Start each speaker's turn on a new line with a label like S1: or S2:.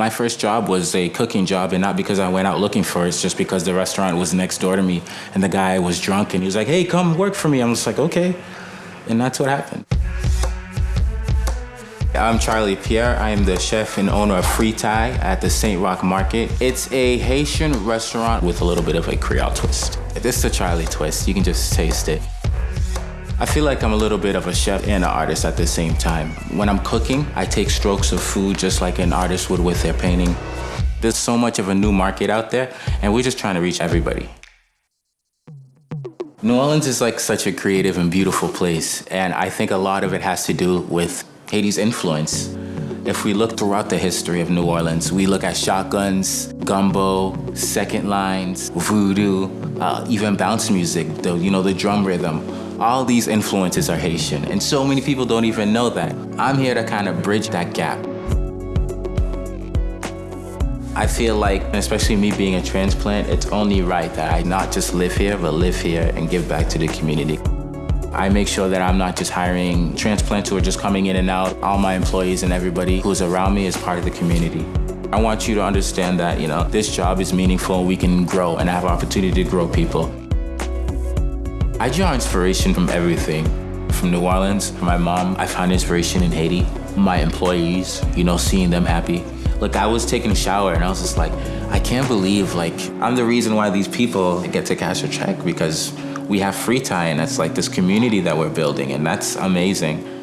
S1: My first job was a cooking job, and not because I went out looking for it, it's just because the restaurant was next door to me, and the guy was drunk, and he was like, hey, come work for me. I'm just like, okay. And that's what happened. I'm Charly Pierre. I am the chef and owner of Fritai at the St. Roch Market. It's a Haitian restaurant with a little bit of a Creole twist. This is the Charlie twist. You can just taste it. I feel like I'm a little bit of a chef and an artist at the same time. When I'm cooking, I take strokes of food just like an artist would with their painting. There's so much of a new market out there, and we're just trying to reach everybody. New Orleans is like such a creative and beautiful place, and I think a lot of it has to do with Haiti's influence. If we look throughout the history of New Orleans, we look at shotguns, gumbo, second lines, voodoo, uh, even bounce music, the, you know, the drum rhythm. All these influences are Haitian, and so many people don't even know that. I'm here to kind of bridge that gap. I feel like, especially me being a transplant, it's only right that I not just live here, but live here and give back to the community. I make sure that I'm not just hiring transplants who are just coming in and out. All my employees and everybody who's around me is part of the community. I want you to understand that, you know, this job is meaningful, we can grow and have opportunity to grow people. I draw inspiration from everything. From New Orleans, from my mom, I found inspiration in Haiti. My employees, you know, seeing them happy. Like I was taking a shower and I was just like, I can't believe, like, I'm the reason why these people get to cash a check because we have Fritai. and that's like this community that we're building and that's amazing.